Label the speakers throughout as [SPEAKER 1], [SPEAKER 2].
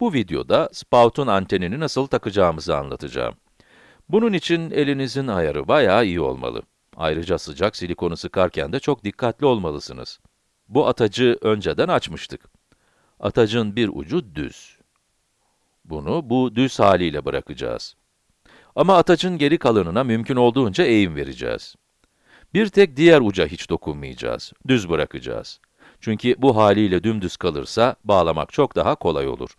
[SPEAKER 1] Bu videoda spout'un antenini nasıl takacağımızı anlatacağım. Bunun için elinizin ayarı bayağı iyi olmalı. Ayrıca sıcak silikonu sıkarken de çok dikkatli olmalısınız. Bu atacı önceden açmıştık. Atacın bir ucu düz. Bunu bu düz haliyle bırakacağız. Ama atacın geri kalanına mümkün olduğunca eğim vereceğiz. Bir tek diğer uca hiç dokunmayacağız, düz bırakacağız. Çünkü bu haliyle dümdüz kalırsa bağlamak çok daha kolay olur.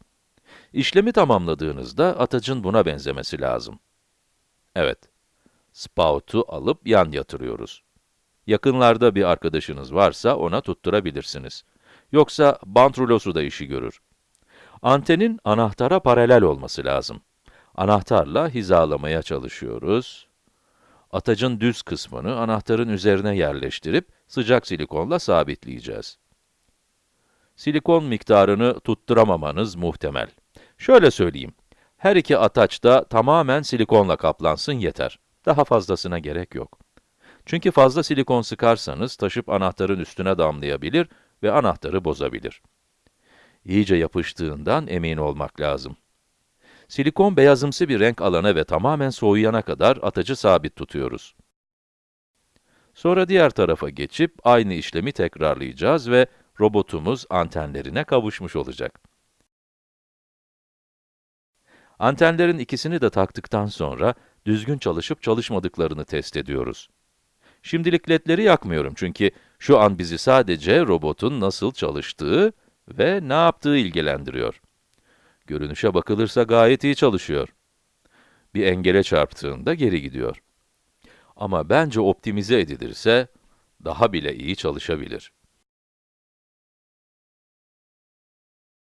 [SPEAKER 1] İşlemi tamamladığınızda atacın buna benzemesi lazım. Evet, spout'u alıp yan yatırıyoruz. Yakınlarda bir arkadaşınız varsa ona tutturabilirsiniz. Yoksa bant rulosu da işi görür. Antenin anahtara paralel olması lazım. Anahtarla hizalamaya çalışıyoruz. Atacın düz kısmını anahtarın üzerine yerleştirip sıcak silikonla sabitleyeceğiz. Silikon miktarını tutturamamanız muhtemel. Şöyle söyleyeyim, her iki ataç da tamamen silikonla kaplansın yeter. Daha fazlasına gerek yok. Çünkü fazla silikon sıkarsanız taşıp anahtarın üstüne damlayabilir ve anahtarı bozabilir. İyice yapıştığından emin olmak lazım. Silikon beyazımsı bir renk alana ve tamamen soğuyana kadar atacı sabit tutuyoruz. Sonra diğer tarafa geçip aynı işlemi tekrarlayacağız ve robotumuz antenlerine kavuşmuş olacak. Antenlerin ikisini de taktıktan sonra düzgün çalışıp çalışmadıklarını test ediyoruz. Şimdilik ledleri yakmıyorum çünkü şu an bizi sadece robotun nasıl çalıştığı ve ne yaptığı ilgilendiriyor. Görünüşe bakılırsa gayet iyi çalışıyor. Bir engele çarptığında geri gidiyor. Ama bence optimize edilirse daha bile iyi çalışabilir.